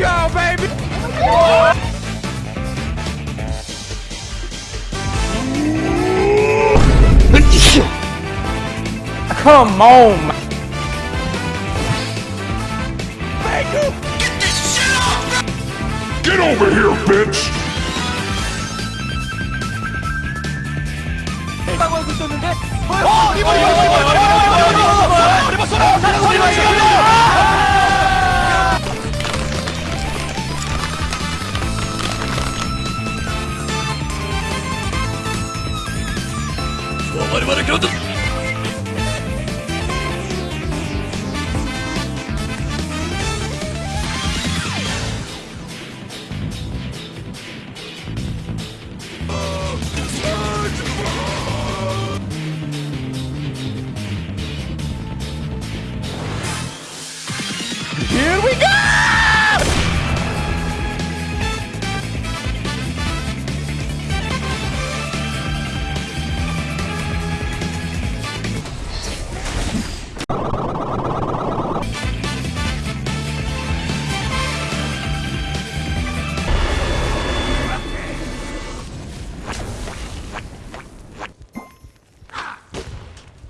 Let's go, baby! Come on, man. Get over here, bitch! 我々からだ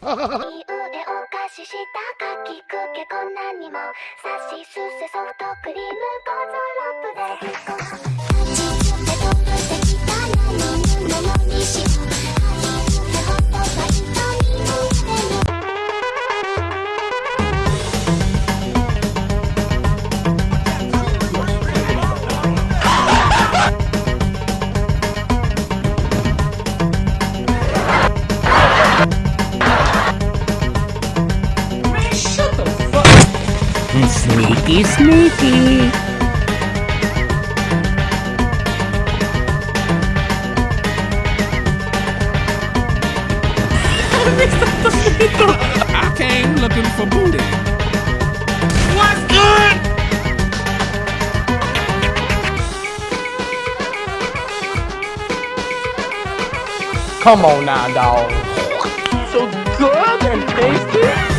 ししたかきくけこんなにも」「さしすせソフトクリームゴゾロップで。Sneaky, sneaky. I came looking for booty. What's good? Come on now, dog. So good and tasty.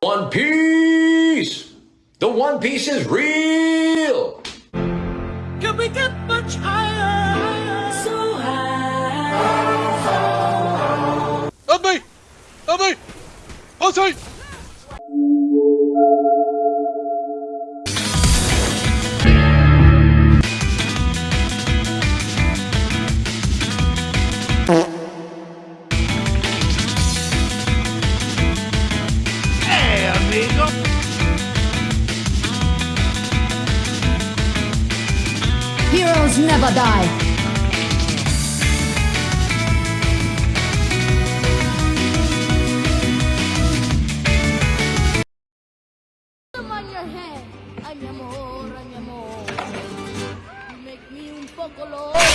One Piece! The One Piece is real! Can we get much higher? Never die. on your head. Make me un poco loco.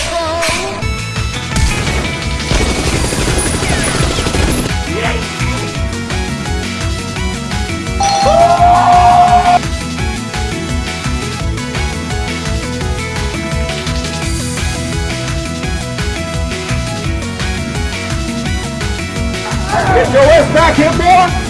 Get your ass back here, boy!